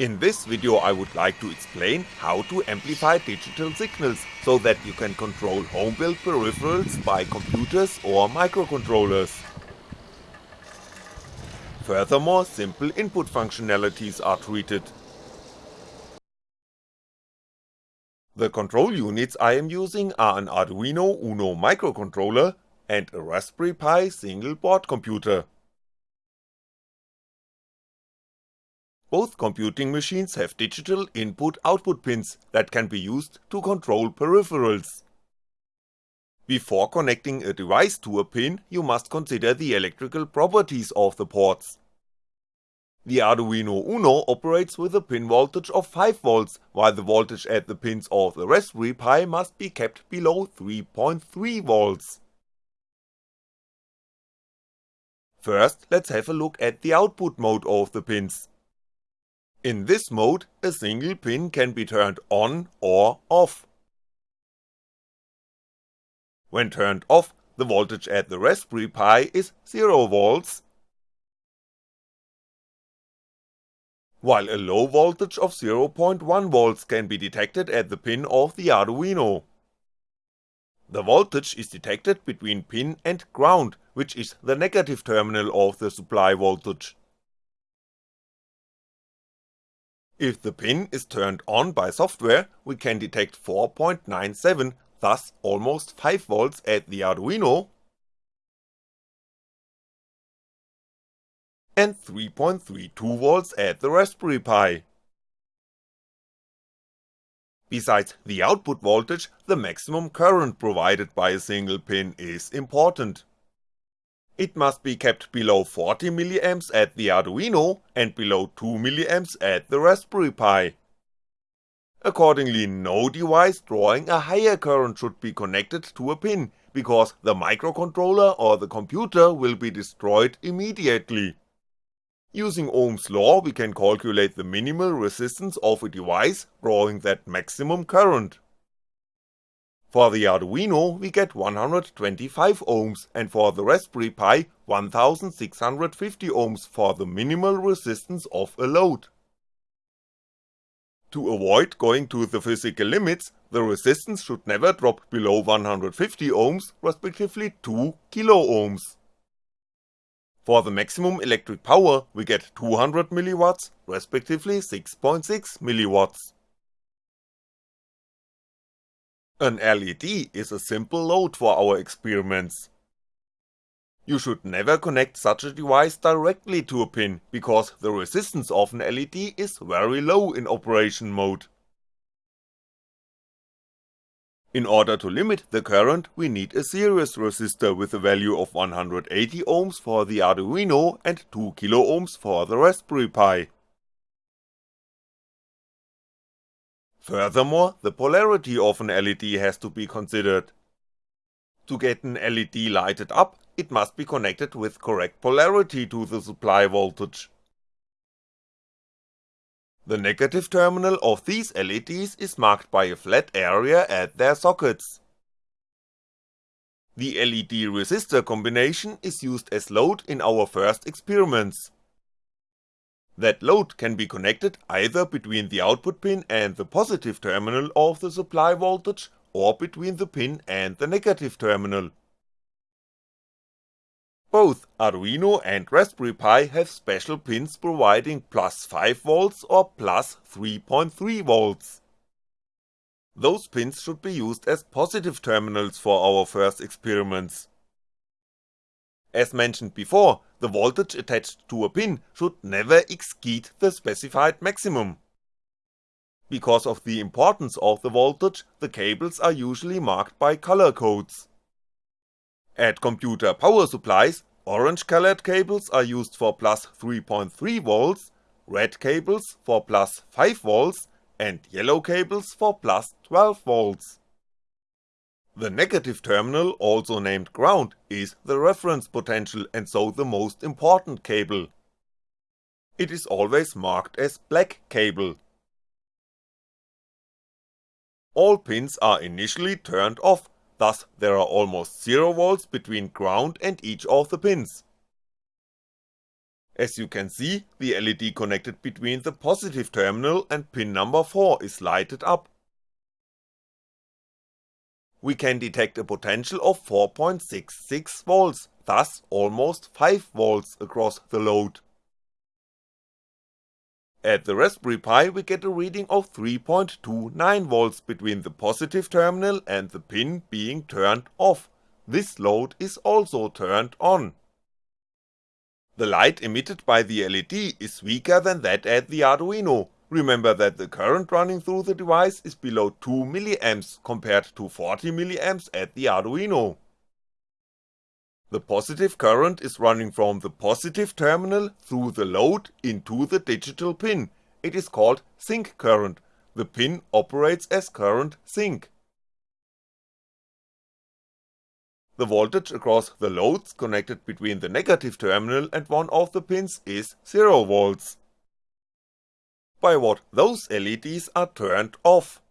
In this video I would like to explain how to amplify digital signals so that you can control home built peripherals by computers or microcontrollers. Furthermore, simple input functionalities are treated. The control units I am using are an Arduino Uno microcontroller and a Raspberry Pi single board computer. Both computing machines have digital input-output pins that can be used to control peripherals. Before connecting a device to a pin, you must consider the electrical properties of the ports. The Arduino Uno operates with a pin voltage of 5V, while the voltage at the pins of the Raspberry Pi must be kept below 3.3V. First, let's have a look at the output mode of the pins. In this mode, a single pin can be turned on or off. When turned off, the voltage at the Raspberry Pi is 0V, while a low voltage of 0.1V can be detected at the pin of the Arduino. The voltage is detected between pin and ground, which is the negative terminal of the supply voltage. If the pin is turned on by software, we can detect 4.97, thus almost 5V at the Arduino, and 3.32V at the Raspberry Pi. Besides the output voltage, the maximum current provided by a single pin is important. It must be kept below 40mA at the Arduino and below 2mA at the Raspberry Pi. Accordingly no device drawing a higher current should be connected to a pin, because the microcontroller or the computer will be destroyed immediately. Using Ohm's law we can calculate the minimal resistance of a device drawing that maximum current. For the Arduino we get 125 ohms and for the Raspberry Pi 1650 ohms for the minimal resistance of a load. To avoid going to the physical limits, the resistance should never drop below 150 ohms, respectively 2 kiloohms. For the maximum electric power we get 200mW, respectively 6.6mW. An LED is a simple load for our experiments. You should never connect such a device directly to a pin, because the resistance of an LED is very low in operation mode. In order to limit the current, we need a series resistor with a value of 180 ohms for the Arduino and 2 kiloohms for the Raspberry Pi. Furthermore, the polarity of an LED has to be considered. To get an LED lighted up, it must be connected with correct polarity to the supply voltage. The negative terminal of these LEDs is marked by a flat area at their sockets. The LED resistor combination is used as load in our first experiments. That load can be connected either between the output pin and the positive terminal of the supply voltage, or between the pin and the negative terminal. Both Arduino and Raspberry Pi have special pins providing plus 5V or plus 3.3V. Those pins should be used as positive terminals for our first experiments. As mentioned before, the voltage attached to a pin should never exceed the specified maximum. Because of the importance of the voltage, the cables are usually marked by color codes. At computer power supplies, orange colored cables are used for plus 3.3V, red cables for plus 5V, and yellow cables for plus 12V. The negative terminal, also named ground, is the reference potential and so the most important cable. It is always marked as black cable. All pins are initially turned off, thus there are almost 0 volts between ground and each of the pins. As you can see, the LED connected between the positive terminal and pin number 4 is lighted up. We can detect a potential of 4.66V, thus almost 5V across the load. At the Raspberry Pi we get a reading of 3.29V between the positive terminal and the pin being turned off, this load is also turned on. The light emitted by the LED is weaker than that at the Arduino, remember that the current running through the device is below 2mA compared to 40mA at the Arduino. The positive current is running from the positive terminal through the load into the digital pin, it is called sink current, the pin operates as current sink. The voltage across the loads connected between the negative terminal and one of the pins is 0V. By what those LEDs are turned off.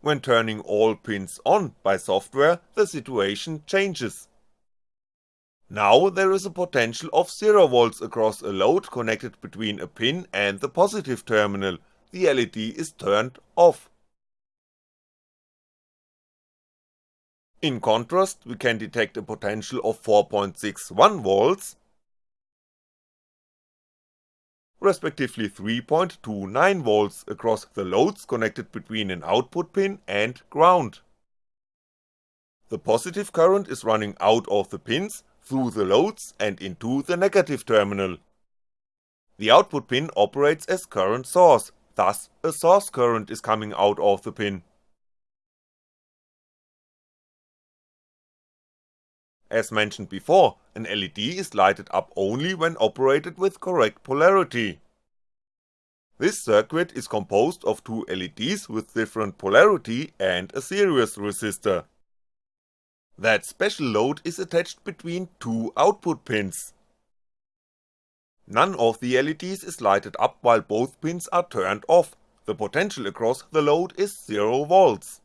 When turning all pins on by software, the situation changes. Now there is a potential of 0V across a load connected between a pin and the positive terminal, the LED is turned off. In contrast, we can detect a potential of 4.61V respectively 3.29V across the loads connected between an output pin and ground. The positive current is running out of the pins, through the loads and into the negative terminal. The output pin operates as current source, thus a source current is coming out of the pin. As mentioned before, an LED is lighted up only when operated with correct polarity. This circuit is composed of two LEDs with different polarity and a series resistor. That special load is attached between two output pins. None of the LEDs is lighted up while both pins are turned off, the potential across the load is 0V.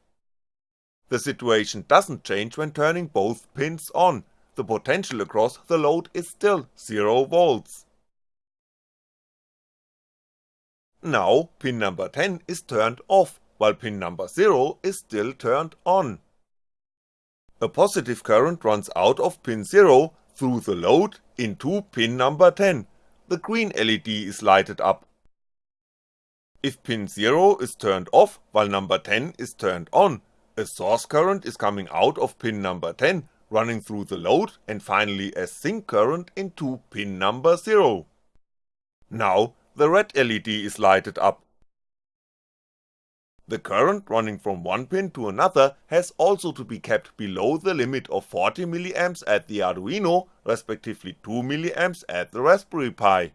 The situation doesn't change when turning both pins on, the potential across the load is still 0V. Now pin number 10 is turned off, while pin number 0 is still turned on. A positive current runs out of pin 0 through the load into pin number 10, the green LED is lighted up. If pin 0 is turned off while number 10 is turned on, a source current is coming out of pin number 10, running through the load and finally a sink current into pin number 0. Now the red LED is lighted up. The current running from one pin to another has also to be kept below the limit of 40mA at the Arduino, respectively 2mA at the Raspberry Pi.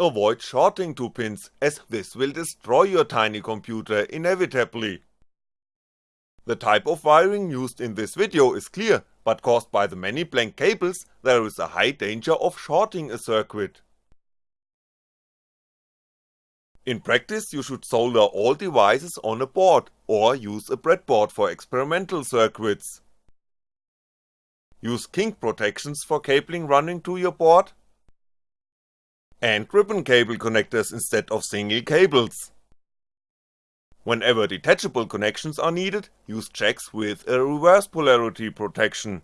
Avoid shorting two pins, as this will destroy your tiny computer inevitably. The type of wiring used in this video is clear, but caused by the many blank cables, there is a high danger of shorting a circuit. In practice you should solder all devices on a board, or use a breadboard for experimental circuits. Use kink protections for cabling running to your board, and ribbon cable connectors instead of single cables. Whenever detachable connections are needed, use jacks with a reverse polarity protection.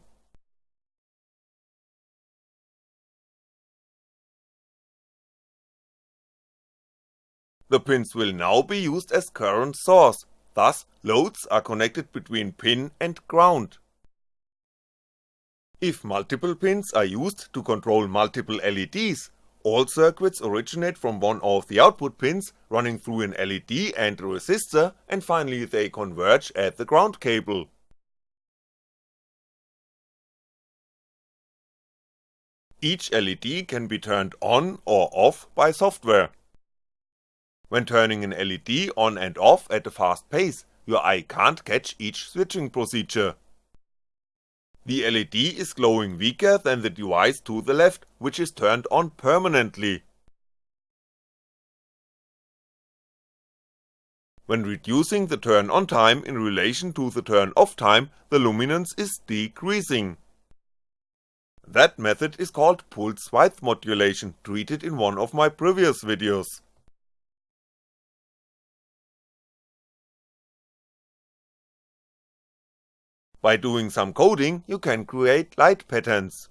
The pins will now be used as current source, thus loads are connected between pin and ground. If multiple pins are used to control multiple LEDs, all circuits originate from one of the output pins, running through an LED and a resistor, and finally they converge at the ground cable. Each LED can be turned on or off by software. When turning an LED on and off at a fast pace, your eye can't catch each switching procedure. The LED is glowing weaker than the device to the left, which is turned on permanently. When reducing the turn on time in relation to the turn off time, the luminance is decreasing. That method is called pulse width modulation, treated in one of my previous videos. By doing some coding, you can create light patterns.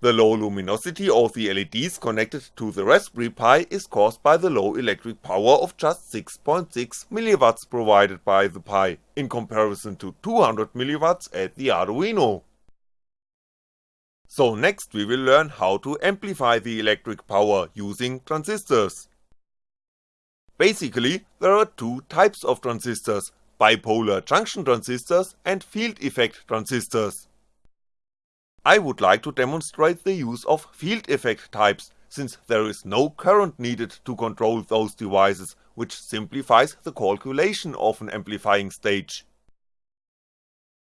The low luminosity of the LEDs connected to the Raspberry Pi is caused by the low electric power of just 6.6mW provided by the Pi, in comparison to 200mW at the Arduino. So next we will learn how to amplify the electric power using transistors. Basically, there are two types of transistors, bipolar junction transistors and field effect transistors. I would like to demonstrate the use of field effect types, since there is no current needed to control those devices, which simplifies the calculation of an amplifying stage.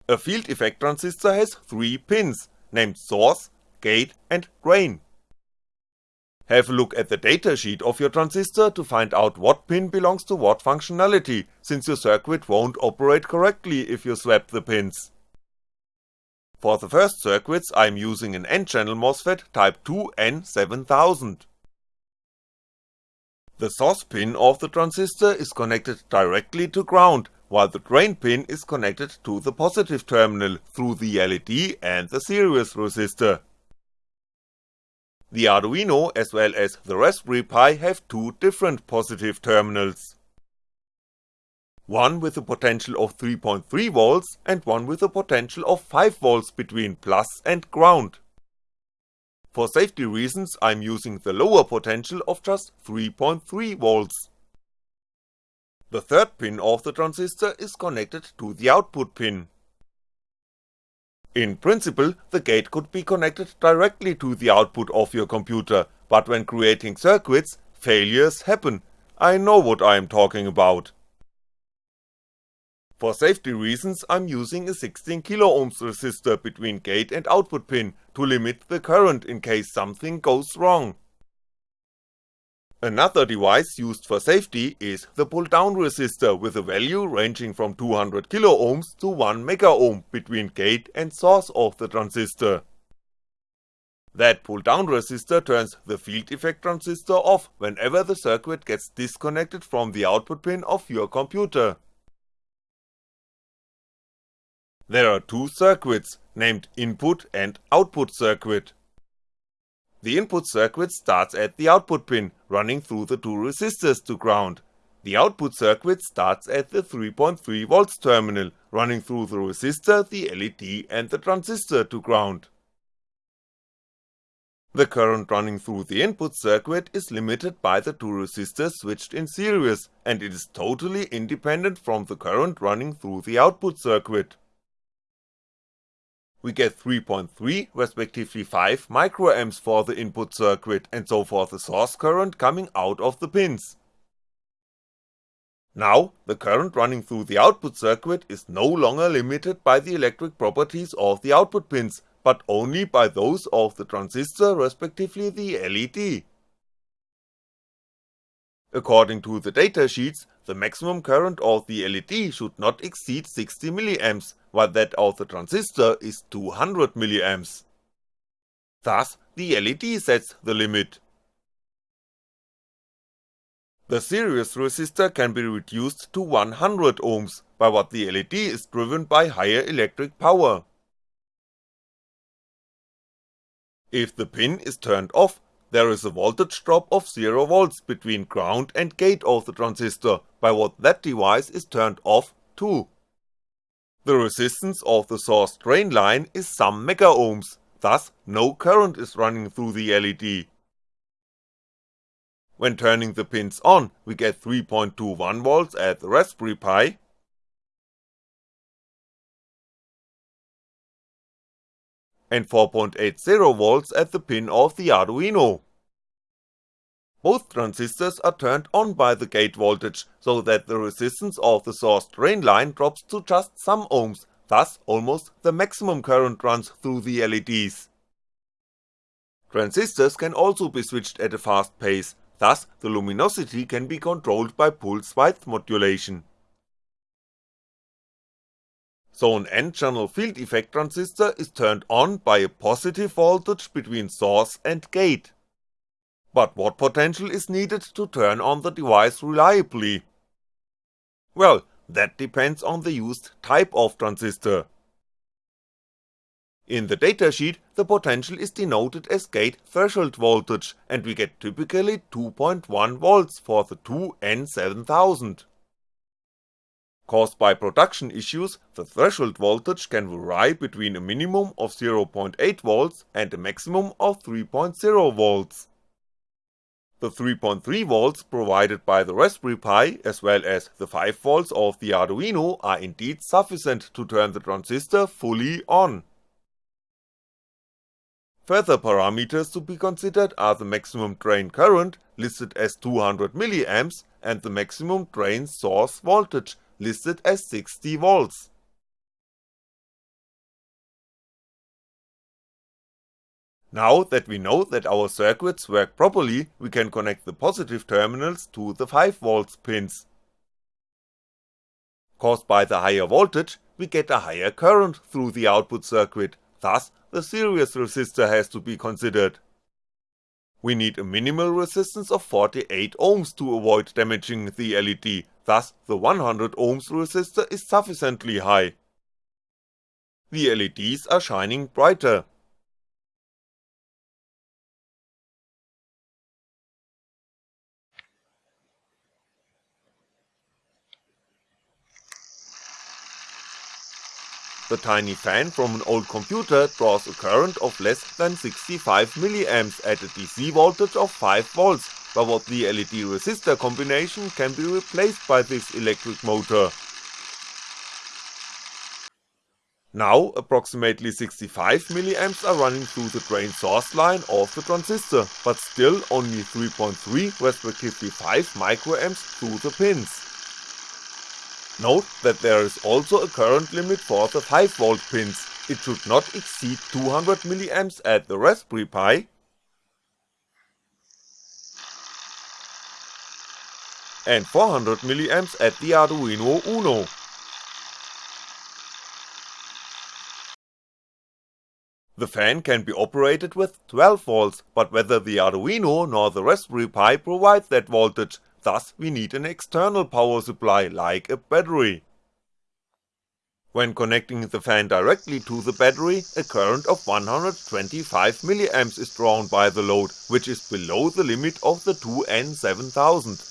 A field effect transistor has three pins, named source, gate and drain. Have a look at the datasheet of your transistor to find out what pin belongs to what functionality, since your circuit won't operate correctly if you swap the pins. For the first circuits I'm using an N-channel MOSFET type 2N7000. The source pin of the transistor is connected directly to ground, while the drain pin is connected to the positive terminal through the LED and the series resistor. The Arduino as well as the Raspberry Pi have two different positive terminals one with a potential of 3.3V and one with a potential of 5V between plus and ground. For safety reasons I'm using the lower potential of just 3.3V. The third pin of the transistor is connected to the output pin. In principle, the gate could be connected directly to the output of your computer, but when creating circuits, failures happen, I know what I am talking about. For safety reasons I'm using a 16kΩ resistor between gate and output pin to limit the current in case something goes wrong. Another device used for safety is the pull-down resistor with a value ranging from 200kΩ to 1MΩ between gate and source of the transistor. That pull-down resistor turns the field effect transistor off whenever the circuit gets disconnected from the output pin of your computer. There are two circuits, named input and output circuit. The input circuit starts at the output pin, running through the two resistors to ground. The output circuit starts at the 3.3V terminal, running through the resistor, the LED and the transistor to ground. The current running through the input circuit is limited by the two resistors switched in series, and it is totally independent from the current running through the output circuit we get 3.3 respectively 5 microamps for the input circuit and so for the source current coming out of the pins. Now, the current running through the output circuit is no longer limited by the electric properties of the output pins, but only by those of the transistor respectively the LED. According to the datasheets, the maximum current of the LED should not exceed 60mA, while that of the transistor is 200mA. Thus, the LED sets the limit. The series resistor can be reduced to 100ohms, by what the LED is driven by higher electric power. If the pin is turned off, there is a voltage drop of 0V between ground and gate of the transistor, by what that device is turned off too. The resistance of the source drain line is some megaohms, thus no current is running through the LED. When turning the pins on, we get 3.21V at the Raspberry Pi, and 4.80V at the pin of the Arduino. Both transistors are turned on by the gate voltage, so that the resistance of the source drain line drops to just some ohms, thus almost the maximum current runs through the LEDs. Transistors can also be switched at a fast pace, thus the luminosity can be controlled by pulse width modulation. So an N-channel field effect transistor is turned on by a positive voltage between source and gate. But what potential is needed to turn on the device reliably? Well, that depends on the used type of transistor. In the datasheet, the potential is denoted as gate threshold voltage and we get typically 2.1V for the 2N7000. Caused by production issues, the threshold voltage can vary between a minimum of 0.8V and a maximum of 3.0V. The 3.3V provided by the Raspberry Pi as well as the 5V of the Arduino are indeed sufficient to turn the transistor fully on. Further parameters to be considered are the maximum drain current, listed as 200mA, and the maximum drain source voltage, listed as 60V. Now that we know that our circuits work properly, we can connect the positive terminals to the 5V pins. Caused by the higher voltage, we get a higher current through the output circuit, thus the series resistor has to be considered. We need a minimal resistance of 48 ohms to avoid damaging the LED, thus the 100 ohms resistor is sufficiently high. The LEDs are shining brighter, The tiny fan from an old computer draws a current of less than 65mA at a DC voltage of 5V, but what the LED resistor combination can be replaced by this electric motor. Now approximately 65mA are running through the drain source line of the transistor, but still only 3.3 respectively 5 microamps through the pins. Note that there is also a current limit for the 5V pins, it should not exceed 200mA at the Raspberry Pi and 400mA at the Arduino Uno. The fan can be operated with 12V, but whether the Arduino nor the Raspberry Pi provides that voltage, thus we need an external power supply like a battery. When connecting the fan directly to the battery, a current of 125mA is drawn by the load, which is below the limit of the 2N7000.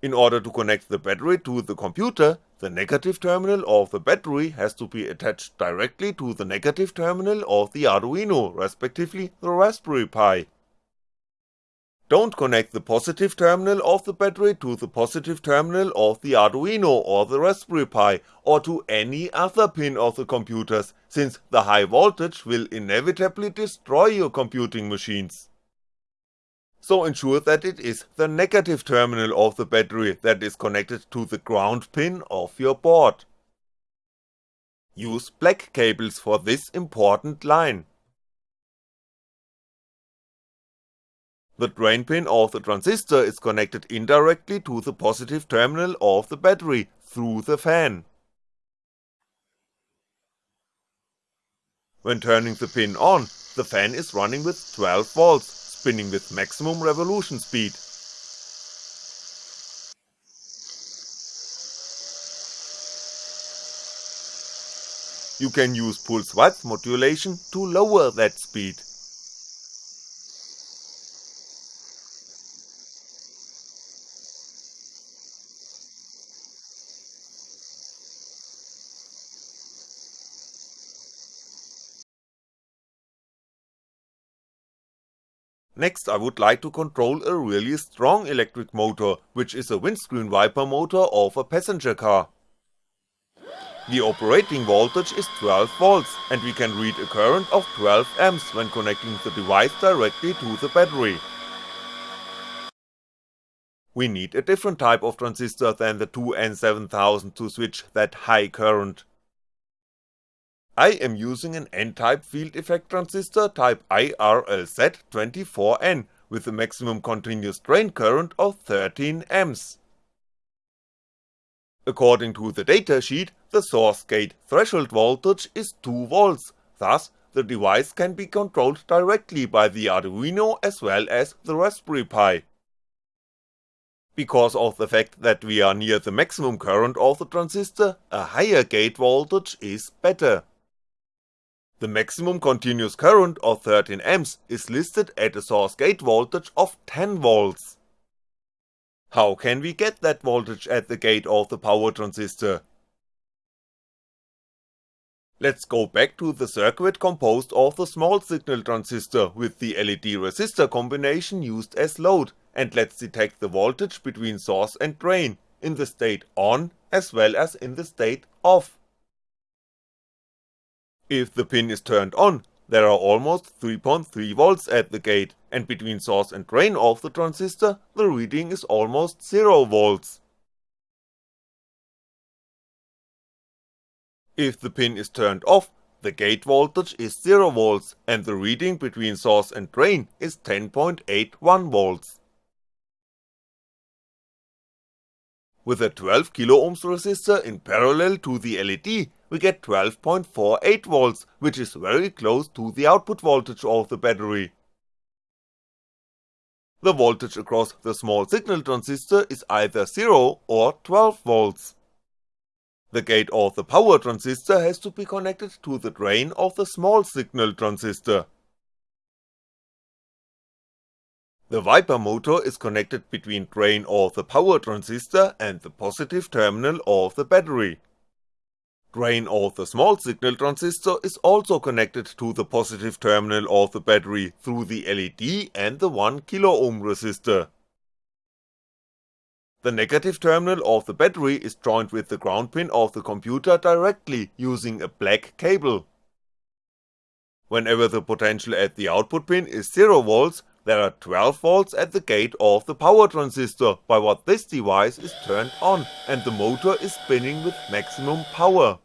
In order to connect the battery to the computer, the negative terminal of the battery has to be attached directly to the negative terminal of the Arduino, respectively the Raspberry Pi. Don't connect the positive terminal of the battery to the positive terminal of the Arduino or the Raspberry Pi or to any other pin of the computers, since the high voltage will inevitably destroy your computing machines. So ensure that it is the negative terminal of the battery that is connected to the ground pin of your board. Use black cables for this important line. The drain pin of the transistor is connected indirectly to the positive terminal of the battery through the fan. When turning the pin on, the fan is running with 12V, spinning with maximum revolution speed. You can use pulse width modulation to lower that speed. Next I would like to control a really strong electric motor, which is a windscreen wiper motor of a passenger car. The operating voltage is 12V and we can read a current of 12A when connecting the device directly to the battery. We need a different type of transistor than the 2N7000 to switch that high current. I am using an N-type field effect transistor type IRLZ24N with a maximum continuous drain current of 13A. According to the datasheet, the source gate threshold voltage is 2V, thus the device can be controlled directly by the Arduino as well as the Raspberry Pi. Because of the fact that we are near the maximum current of the transistor, a higher gate voltage is better. The maximum continuous current of 13A is listed at a source gate voltage of 10V. How can we get that voltage at the gate of the power transistor? Let's go back to the circuit composed of the small signal transistor with the LED resistor combination used as load, and let's detect the voltage between source and drain, in the state on as well as in the state off. If the pin is turned on, there are almost 3.3V at the gate, and between source and drain of the transistor, the reading is almost 0V. If the pin is turned off, the gate voltage is 0V and the reading between source and drain is 10.81V. With a 12kΩ resistor in parallel to the LED, we get 12.48V, which is very close to the output voltage of the battery. The voltage across the small signal transistor is either 0 or 12V. The gate of the power transistor has to be connected to the drain of the small signal transistor. The wiper motor is connected between drain of the power transistor and the positive terminal of the battery. The drain of the small signal transistor is also connected to the positive terminal of the battery through the LED and the 1kΩ resistor. The negative terminal of the battery is joined with the ground pin of the computer directly using a black cable. Whenever the potential at the output pin is 0V, there are 12V at the gate of the power transistor by what this device is turned on and the motor is spinning with maximum power.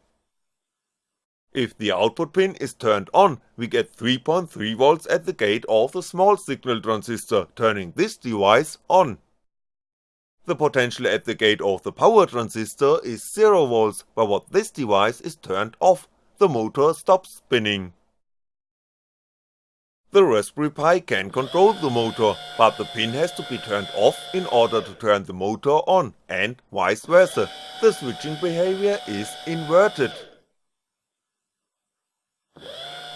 If the output pin is turned on, we get 3.3V at the gate of the small signal transistor, turning this device on. The potential at the gate of the power transistor is 0V, but what this device is turned off, the motor stops spinning. The Raspberry Pi can control the motor, but the pin has to be turned off in order to turn the motor on, and vice versa, the switching behavior is inverted.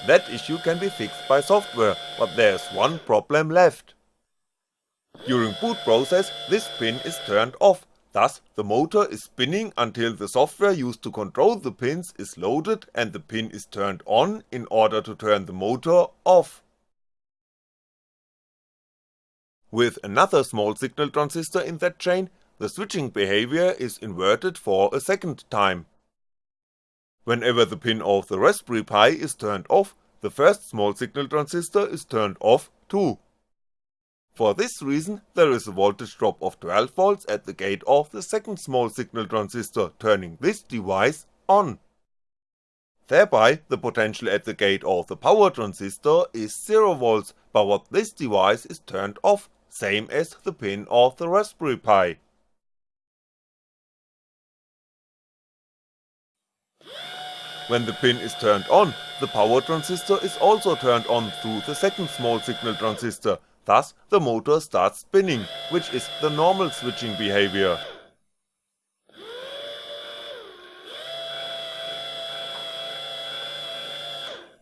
That issue can be fixed by software, but there's one problem left. During boot process, this pin is turned off, thus the motor is spinning until the software used to control the pins is loaded and the pin is turned on in order to turn the motor off. With another small signal transistor in that chain, the switching behavior is inverted for a second time. Whenever the pin of the Raspberry Pi is turned off, the first small signal transistor is turned off too. For this reason, there is a voltage drop of 12V at the gate of the second small signal transistor, turning this device on. Thereby, the potential at the gate of the power transistor is 0V, but what this device is turned off same as the pin of the Raspberry Pi. When the pin is turned on, the power transistor is also turned on through the second small signal transistor, thus the motor starts spinning, which is the normal switching behavior.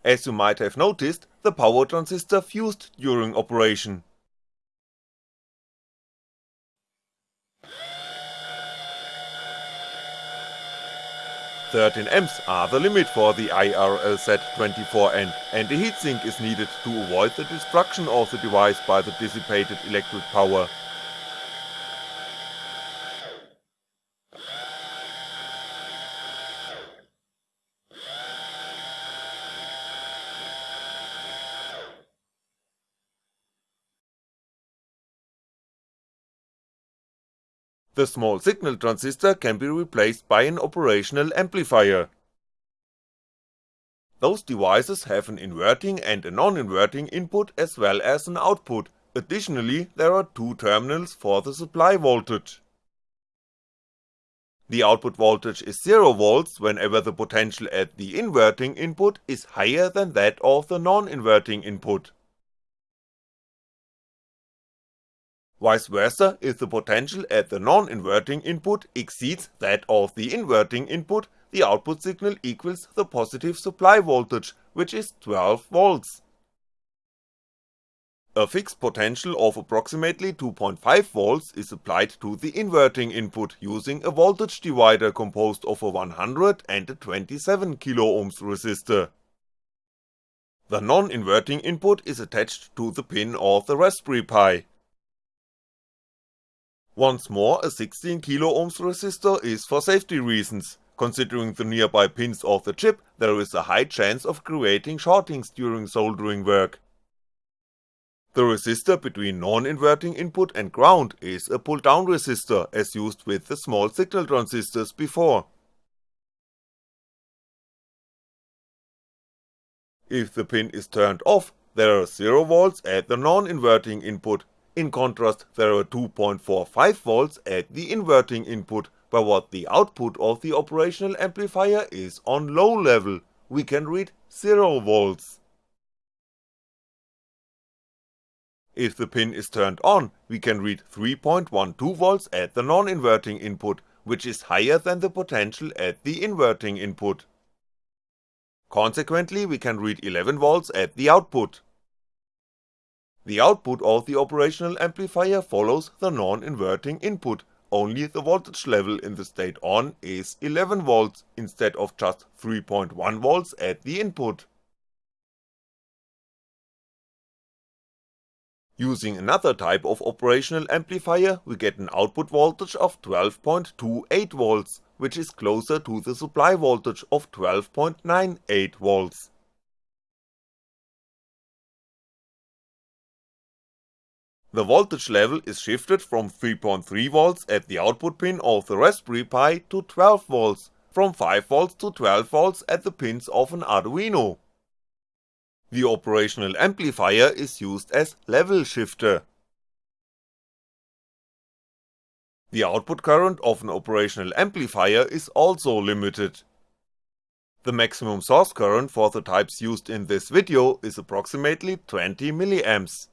As you might have noticed, the power transistor fused during operation. 13Amps are the limit for the IRLZ24N and a heatsink is needed to avoid the destruction of the device by the dissipated electric power. The small signal transistor can be replaced by an operational amplifier. Those devices have an inverting and a non-inverting input as well as an output, additionally there are two terminals for the supply voltage. The output voltage is 0V whenever the potential at the inverting input is higher than that of the non-inverting input. Vice versa, if the potential at the non-inverting input exceeds that of the inverting input, the output signal equals the positive supply voltage, which is 12V. A fixed potential of approximately 2.5V is applied to the inverting input using a voltage divider composed of a 100 and a 27kΩ resistor. The non-inverting input is attached to the pin of the Raspberry Pi. Once more a 16kΩ resistor is for safety reasons, considering the nearby pins of the chip there is a high chance of creating shortings during soldering work. The resistor between non-inverting input and ground is a pull-down resistor as used with the small signal transistors before. If the pin is turned off, there are 0V at the non-inverting input, in contrast there are 2.45V at the inverting input, but what the output of the operational amplifier is on low level, we can read 0V. If the pin is turned on, we can read 3.12V at the non-inverting input, which is higher than the potential at the inverting input. Consequently we can read 11V at the output. The output of the operational amplifier follows the non-inverting input, only the voltage level in the state on is 11V instead of just 3.1V at the input. Using another type of operational amplifier we get an output voltage of 12.28V, which is closer to the supply voltage of 12.98V. The voltage level is shifted from 3.3V at the output pin of the Raspberry Pi to 12V, from 5V to 12V at the pins of an Arduino. The operational amplifier is used as level shifter. The output current of an operational amplifier is also limited. The maximum source current for the types used in this video is approximately 20mA.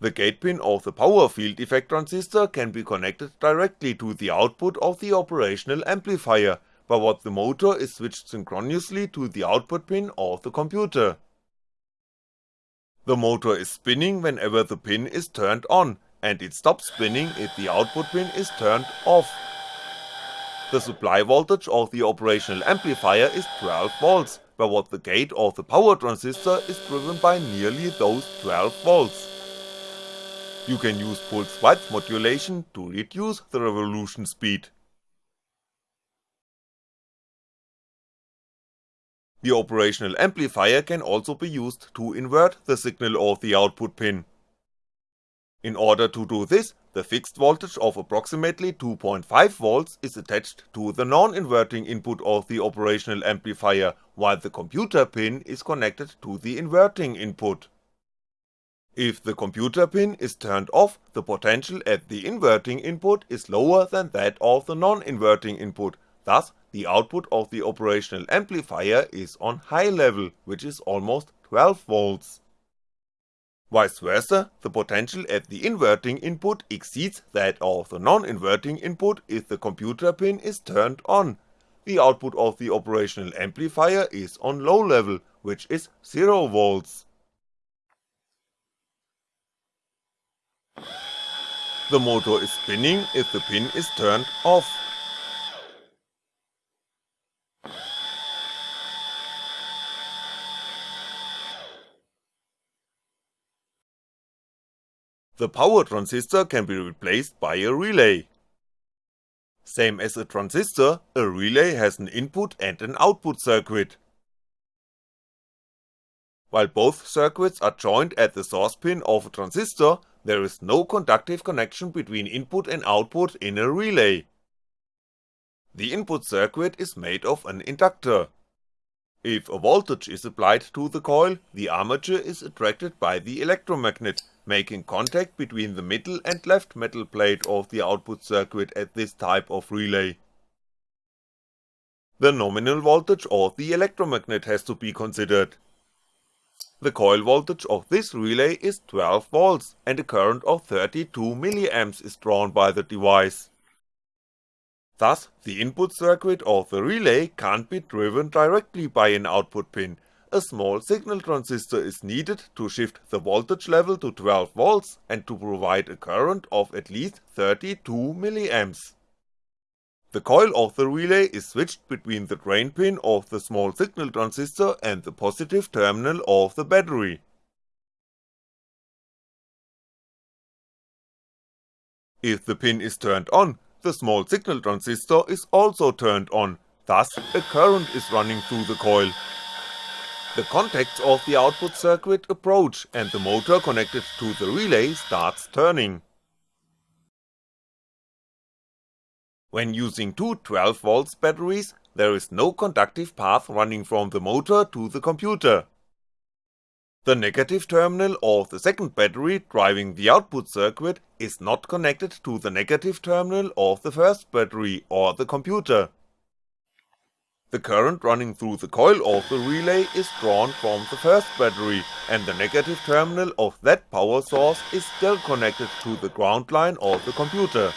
The gate pin of the power field effect transistor can be connected directly to the output of the operational amplifier, by what the motor is switched synchronously to the output pin of the computer. The motor is spinning whenever the pin is turned on, and it stops spinning if the output pin is turned off. The supply voltage of the operational amplifier is 12V, but what the gate of the power transistor is driven by nearly those 12V. You can use pulse width modulation to reduce the revolution speed. The operational amplifier can also be used to invert the signal of the output pin. In order to do this, the fixed voltage of approximately 2.5V is attached to the non-inverting input of the operational amplifier, while the computer pin is connected to the inverting input. If the computer pin is turned off, the potential at the inverting input is lower than that of the non-inverting input, thus the output of the operational amplifier is on high level, which is almost 12V. Vice versa, the potential at the inverting input exceeds that of the non-inverting input if the computer pin is turned on, the output of the operational amplifier is on low level, which is 0V. The motor is spinning if the pin is turned off. The power transistor can be replaced by a relay. Same as a transistor, a relay has an input and an output circuit. While both circuits are joined at the source pin of a transistor, there is no conductive connection between input and output in a relay. The input circuit is made of an inductor. If a voltage is applied to the coil, the armature is attracted by the electromagnet, making contact between the middle and left metal plate of the output circuit at this type of relay. The nominal voltage of the electromagnet has to be considered. The coil voltage of this relay is 12V and a current of 32mA is drawn by the device. Thus, the input circuit of the relay can't be driven directly by an output pin, a small signal transistor is needed to shift the voltage level to 12V and to provide a current of at least 32mA. The coil of the relay is switched between the drain pin of the small signal transistor and the positive terminal of the battery. If the pin is turned on, the small signal transistor is also turned on, thus a current is running through the coil. The contacts of the output circuit approach and the motor connected to the relay starts turning. When using two 12V batteries, there is no conductive path running from the motor to the computer. The negative terminal of the second battery driving the output circuit is not connected to the negative terminal of the first battery or the computer. The current running through the coil of the relay is drawn from the first battery, and the negative terminal of that power source is still connected to the ground line of the computer.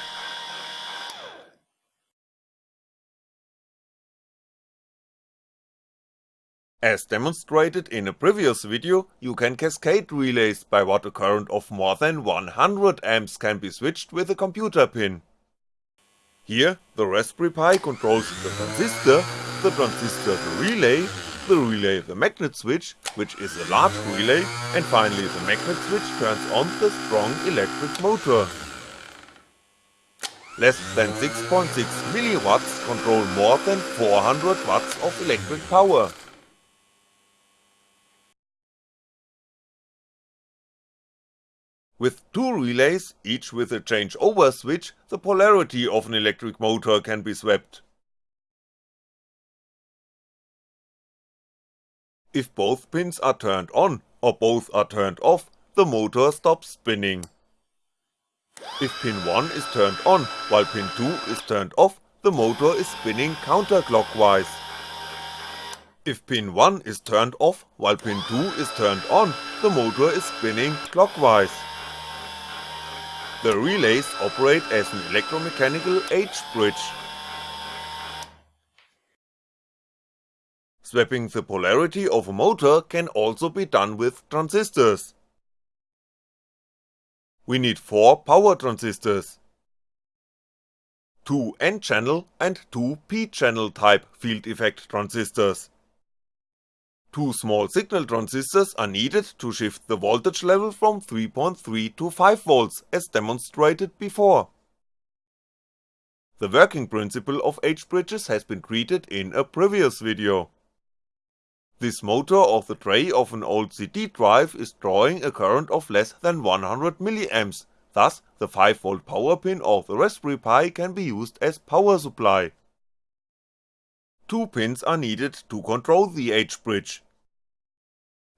As demonstrated in a previous video, you can cascade relays by what a current of more than 100 amps can be switched with a computer pin. Here, the Raspberry Pi controls the transistor, the transistor the relay, the relay the magnet switch, which is a large relay, and finally the magnet switch turns on the strong electric motor. Less than 6.6mW control more than 400W of electric power. With two relays, each with a changeover switch, the polarity of an electric motor can be swapped. If both pins are turned on, or both are turned off, the motor stops spinning. If pin 1 is turned on, while pin 2 is turned off, the motor is spinning counterclockwise. If pin 1 is turned off, while pin 2 is turned on, the motor is spinning clockwise. The relays operate as an electromechanical H-bridge. Swapping the polarity of a motor can also be done with transistors. We need 4 power transistors, 2 N-channel and 2 P-channel type field effect transistors. Two small signal transistors are needed to shift the voltage level from 3.3 to 5V as demonstrated before. The working principle of H-bridges has been treated in a previous video. This motor of the tray of an old CD drive is drawing a current of less than 100mA, thus the 5V power pin of the Raspberry Pi can be used as power supply. Two pins are needed to control the H-bridge.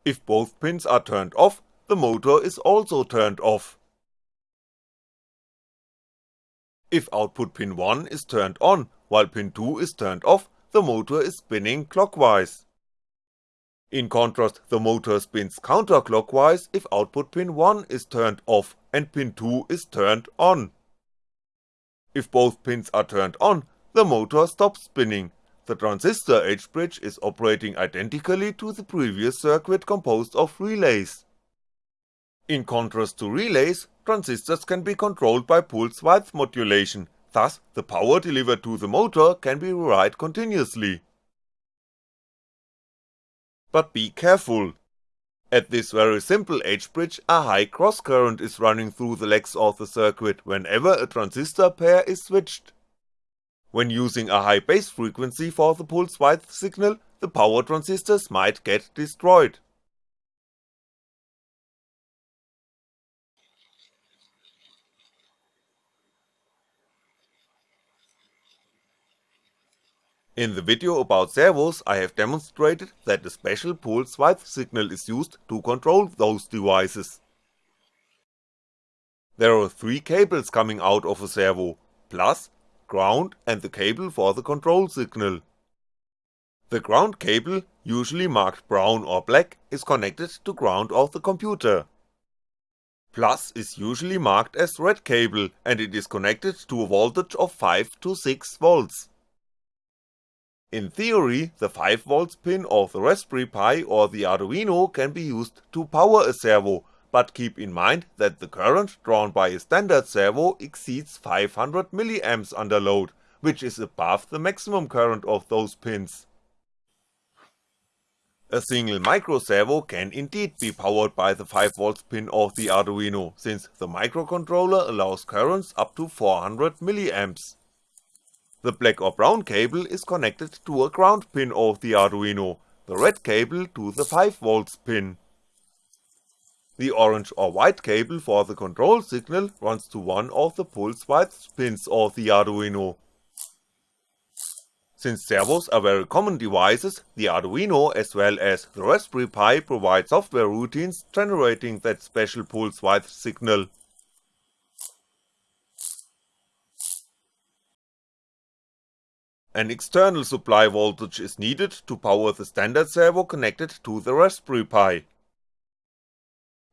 If both pins are turned off, the motor is also turned off. If output pin 1 is turned on, while pin 2 is turned off, the motor is spinning clockwise. In contrast, the motor spins counterclockwise if output pin 1 is turned off and pin 2 is turned on. If both pins are turned on, the motor stops spinning, the transistor H-bridge is operating identically to the previous circuit composed of relays. In contrast to relays, transistors can be controlled by pulse width modulation, thus the power delivered to the motor can be varied continuously. But be careful. At this very simple H-bridge a high cross current is running through the legs of the circuit whenever a transistor pair is switched. When using a high base frequency for the pulse width signal, the power transistors might get destroyed. In the video about servos I have demonstrated that a special pulse width signal is used to control those devices. There are three cables coming out of a servo, plus, ground and the cable for the control signal. The ground cable, usually marked brown or black, is connected to ground of the computer. Plus is usually marked as red cable and it is connected to a voltage of 5 to 6V. In theory, the 5V pin of the Raspberry Pi or the Arduino can be used to power a servo, but keep in mind that the current drawn by a standard servo exceeds 500mA under load, which is above the maximum current of those pins. A single micro servo can indeed be powered by the 5V pin of the Arduino, since the microcontroller allows currents up to 400mA. The black or brown cable is connected to a ground pin of the Arduino, the red cable to the 5V pin. The orange or white cable for the control signal runs to one of the pulse width pins of the Arduino. Since servos are very common devices, the Arduino as well as the Raspberry Pi provide software routines generating that special pulse width signal. An external supply voltage is needed to power the standard servo connected to the Raspberry Pi.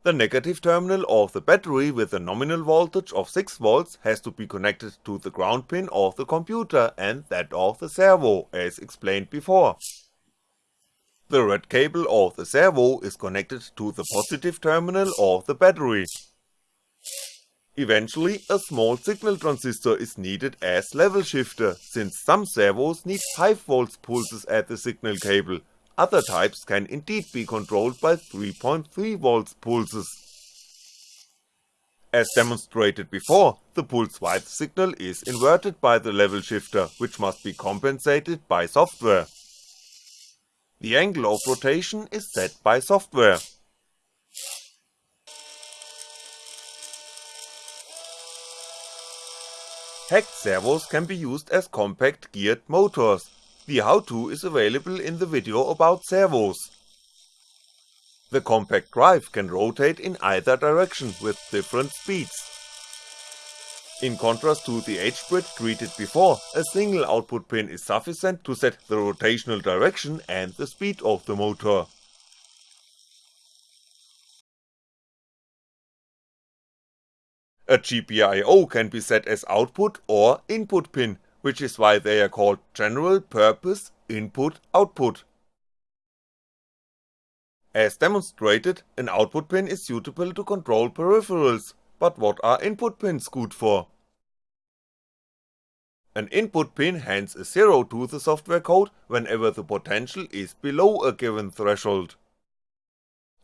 The negative terminal of the battery with a nominal voltage of 6V has to be connected to the ground pin of the computer and that of the servo, as explained before. The red cable of the servo is connected to the positive terminal of the battery, Eventually a small signal transistor is needed as level shifter, since some servos need 5V pulses at the signal cable, other types can indeed be controlled by 3.3V pulses. As demonstrated before, the pulse width signal is inverted by the level shifter, which must be compensated by software. The angle of rotation is set by software, Hacked servos can be used as compact geared motors, the how-to is available in the video about servos. The compact drive can rotate in either direction with different speeds. In contrast to the H-bridge treated before, a single output pin is sufficient to set the rotational direction and the speed of the motor. A GPIO can be set as output or input pin, which is why they are called General Purpose Input Output. As demonstrated, an output pin is suitable to control peripherals, but what are input pins good for? An input pin hands a 0 to the software code whenever the potential is below a given threshold.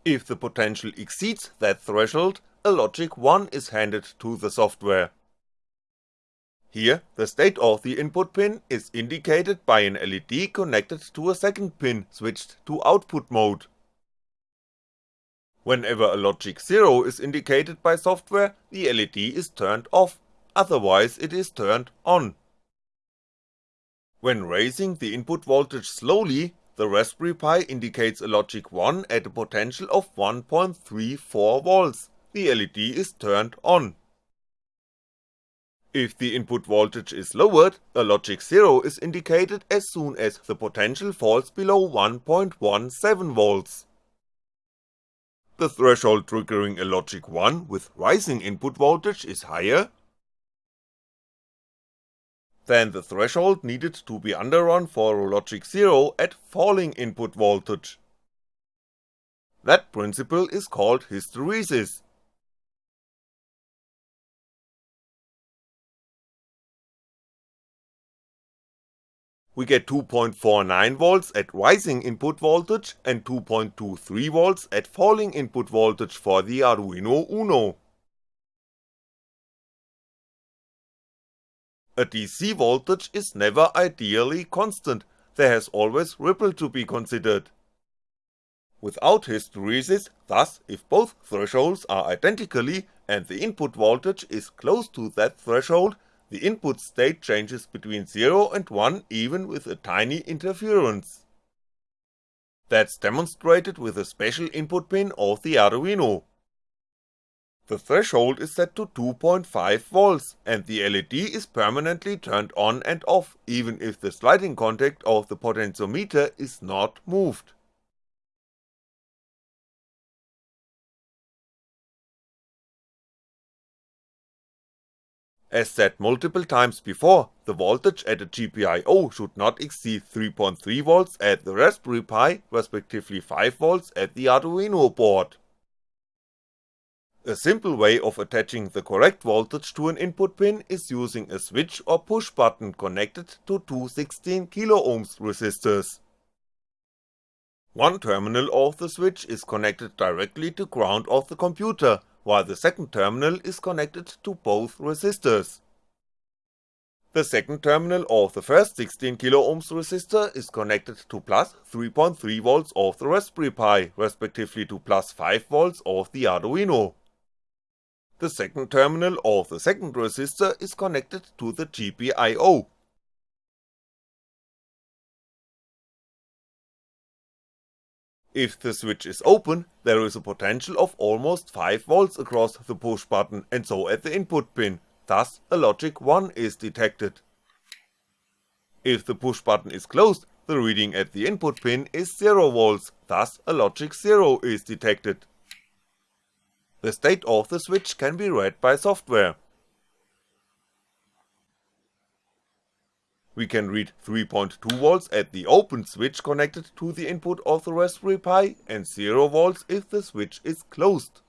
If the potential exceeds that threshold, a logic 1 is handed to the software. Here, the state of the input pin is indicated by an LED connected to a second pin switched to output mode. Whenever a logic 0 is indicated by software, the LED is turned off, otherwise it is turned on. When raising the input voltage slowly, the Raspberry Pi indicates a logic 1 at a potential of 1.34V, the LED is turned on. If the input voltage is lowered, a logic 0 is indicated as soon as the potential falls below 1.17V. The threshold triggering a logic 1 with rising input voltage is higher than the threshold needed to be underrun for a logic 0 at falling input voltage. That principle is called hysteresis, we get 2.49V at rising input voltage and 2.23V at falling input voltage for the Arduino Uno. A DC voltage is never ideally constant, there has always ripple to be considered. Without hysteresis, thus if both thresholds are identically and the input voltage is close to that threshold, the input state changes between 0 and 1 even with a tiny interference. That's demonstrated with a special input pin of the Arduino. The threshold is set to 2.5V and the LED is permanently turned on and off even if the sliding contact of the potentiometer is not moved. As said multiple times before, the voltage at a GPIO should not exceed 3.3V at the Raspberry Pi, respectively 5V at the Arduino board. A simple way of attaching the correct voltage to an input pin is using a switch or push button connected to two 16kΩ resistors. One terminal of the switch is connected directly to ground of the computer, while the second terminal is connected to both resistors. The second terminal of the first 16kΩ resistor is connected to plus 3.3V of the Raspberry Pi, respectively to plus 5V of the Arduino. The second terminal of the second resistor is connected to the GPIO, If the switch is open, there is a potential of almost 5V across the push button and so at the input pin, thus a logic 1 is detected. If the push button is closed, the reading at the input pin is 0V, thus a logic 0 is detected. The state of the switch can be read by software, We can read 3.2V at the open switch connected to the input of the Raspberry Pi and 0V if the switch is closed.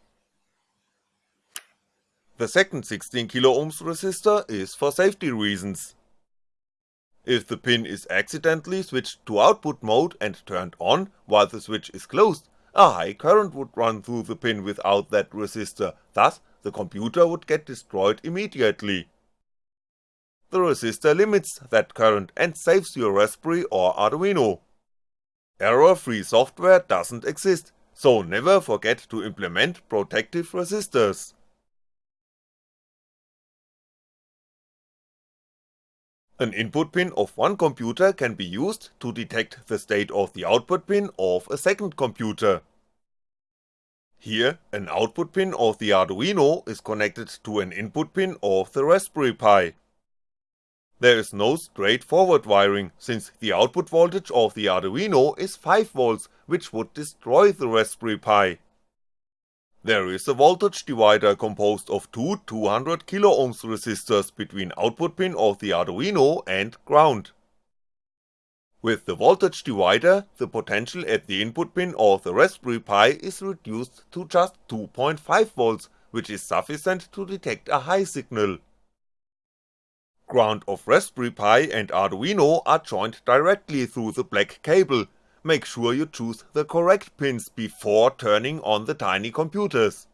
The second 16kΩ resistor is for safety reasons. If the pin is accidentally switched to output mode and turned on while the switch is closed, a high current would run through the pin without that resistor, thus the computer would get destroyed immediately the resistor limits that current and saves your Raspberry or Arduino. Error-free software doesn't exist, so never forget to implement protective resistors. An input pin of one computer can be used to detect the state of the output pin of a second computer. Here, an output pin of the Arduino is connected to an input pin of the Raspberry Pi. There is no straightforward wiring, since the output voltage of the Arduino is 5V, which would destroy the Raspberry Pi. There is a voltage divider composed of two 200kΩ resistors between output pin of the Arduino and ground. With the voltage divider, the potential at the input pin of the Raspberry Pi is reduced to just 2.5V, which is sufficient to detect a high signal ground of Raspberry Pi and Arduino are joined directly through the black cable, make sure you choose the correct pins before turning on the tiny computers.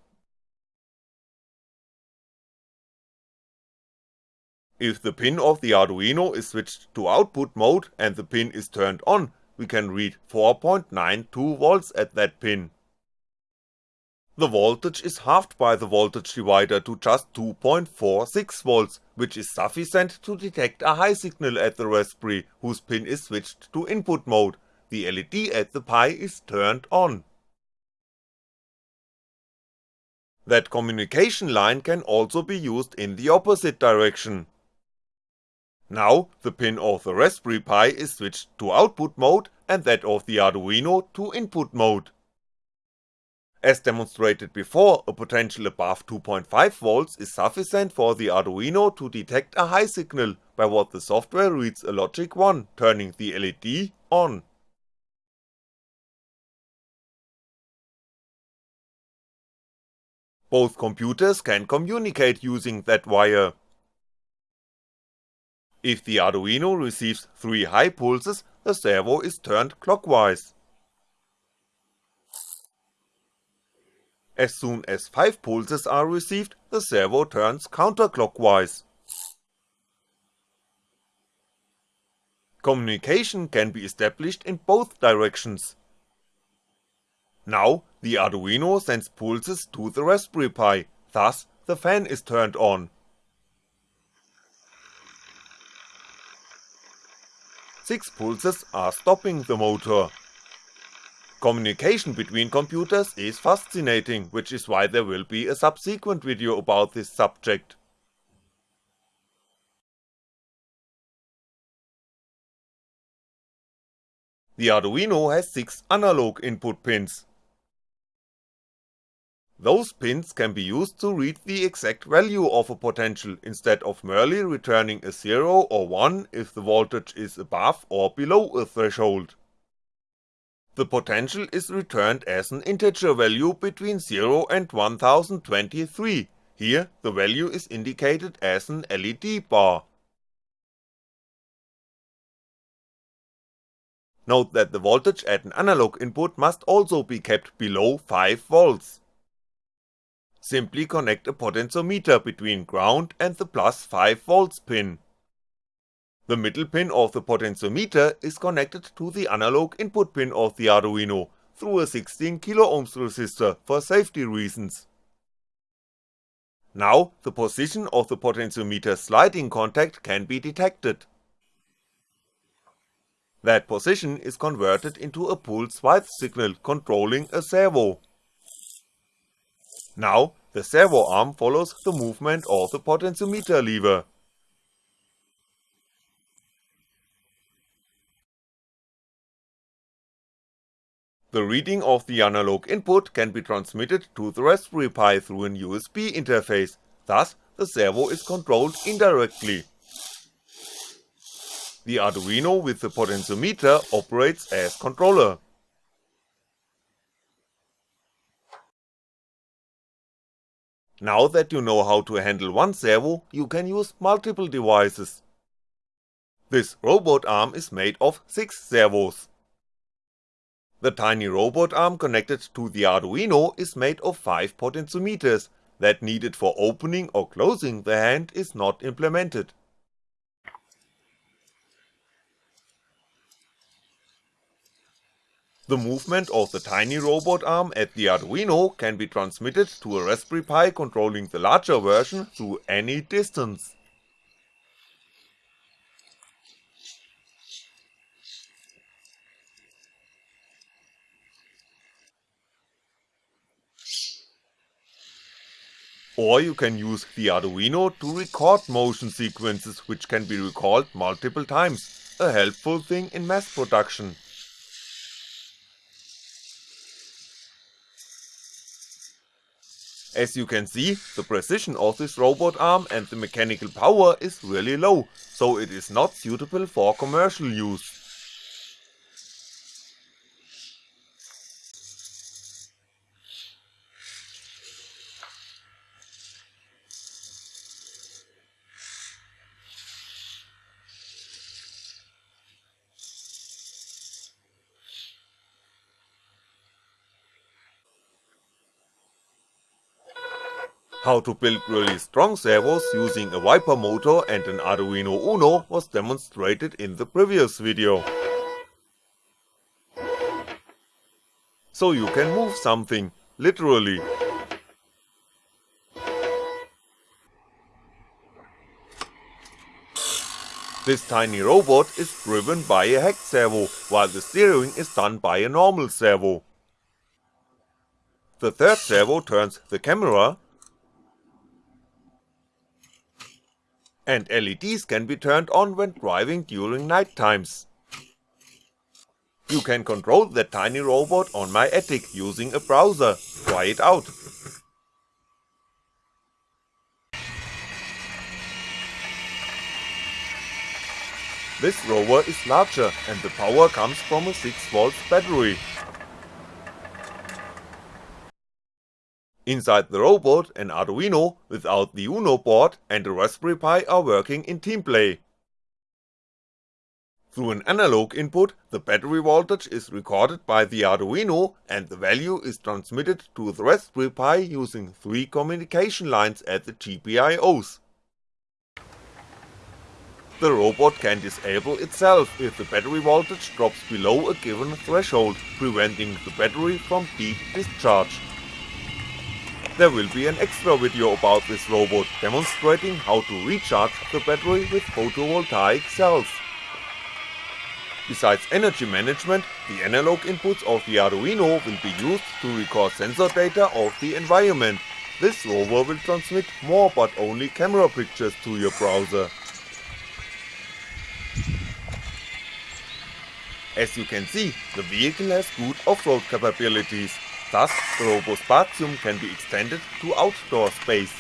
If the pin of the Arduino is switched to output mode and the pin is turned on, we can read 4.92V at that pin. The voltage is halved by the voltage divider to just 2.46V, which is sufficient to detect a high signal at the Raspberry, whose pin is switched to input mode, the LED at the Pi is turned on. That communication line can also be used in the opposite direction. Now, the pin of the Raspberry Pi is switched to output mode and that of the Arduino to input mode. As demonstrated before, a potential above 2.5V is sufficient for the Arduino to detect a high signal by what the software reads a logic 1, turning the LED on. Both computers can communicate using that wire. If the Arduino receives 3 high pulses, the servo is turned clockwise. As soon as 5 pulses are received, the servo turns counterclockwise. Communication can be established in both directions. Now, the Arduino sends pulses to the Raspberry Pi, thus the fan is turned on. 6 pulses are stopping the motor. Communication between computers is fascinating, which is why there will be a subsequent video about this subject. The Arduino has 6 analog input pins. Those pins can be used to read the exact value of a potential instead of merely returning a 0 or 1 if the voltage is above or below a threshold. The potential is returned as an integer value between 0 and 1023, here the value is indicated as an LED bar. Note that the voltage at an analog input must also be kept below 5V. Simply connect a potentiometer between ground and the plus 5V pin. The middle pin of the potentiometer is connected to the analog input pin of the Arduino through a 16kΩ resistor for safety reasons. Now the position of the potentiometer sliding contact can be detected. That position is converted into a pulse width signal controlling a servo. Now, the servo arm follows the movement of the potentiometer lever. The reading of the analog input can be transmitted to the Raspberry Pi through an USB interface, thus the servo is controlled indirectly. The Arduino with the potentiometer operates as controller. Now that you know how to handle one servo, you can use multiple devices. This robot arm is made of 6 servos. The tiny robot arm connected to the Arduino is made of 5 potentiometers, that needed for opening or closing the hand is not implemented. The movement of the tiny robot arm at the Arduino can be transmitted to a Raspberry Pi controlling the larger version through any distance. Or you can use the Arduino to record motion sequences which can be recalled multiple times, a helpful thing in mass production. As you can see, the precision of this robot arm and the mechanical power is really low, so it is not suitable for commercial use. How to build really strong servos using a wiper motor and an Arduino Uno was demonstrated in the previous video. So you can move something, literally. This tiny robot is driven by a hacked servo, while the steering is done by a normal servo. The third servo turns the camera, and LEDs can be turned on when driving during night times. You can control the tiny robot on my attic using a browser, try it out. This rover is larger and the power comes from a 6V battery. Inside the robot, an Arduino without the Uno board and a Raspberry Pi are working in team play. Through an analog input, the battery voltage is recorded by the Arduino and the value is transmitted to the Raspberry Pi using three communication lines at the GPIOs. The robot can disable itself if the battery voltage drops below a given threshold, preventing the battery from deep discharge. There will be an extra video about this robot demonstrating how to recharge the battery with photovoltaic cells. Besides energy management, the analog inputs of the Arduino will be used to record sensor data of the environment, this rover will transmit more but only camera pictures to your browser. As you can see, the vehicle has good off-road capabilities, thus the RoboSpatium can be extended to outdoor space.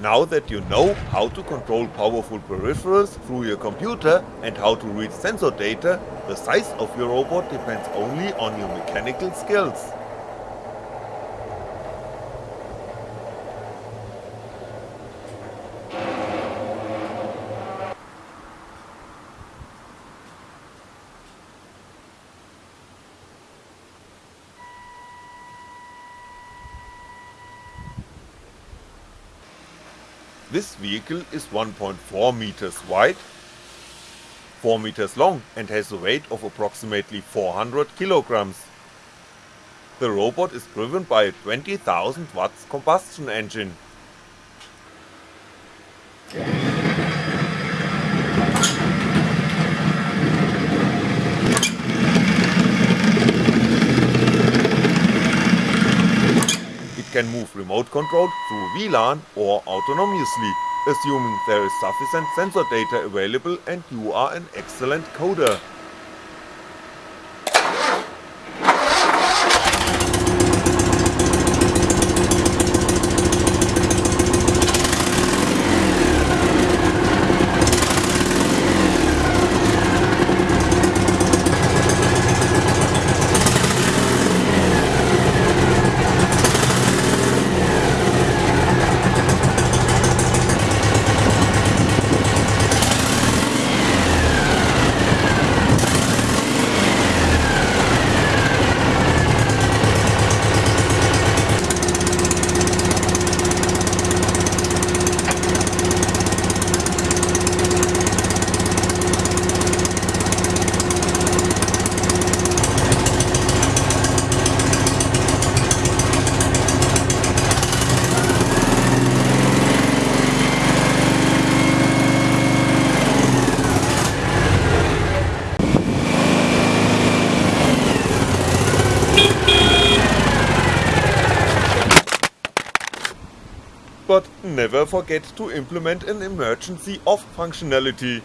Now that you know how to control powerful peripherals through your computer and how to read sensor data, the size of your robot depends only on your mechanical skills. This vehicle is 1.4 meters wide, 4 meters long and has a weight of approximately 400 kilograms. The robot is driven by a 20,000 watts combustion engine. Can move remote controlled through WLAN or autonomously, assuming there is sufficient sensor data available and you are an excellent coder. But never forget to implement an emergency off functionality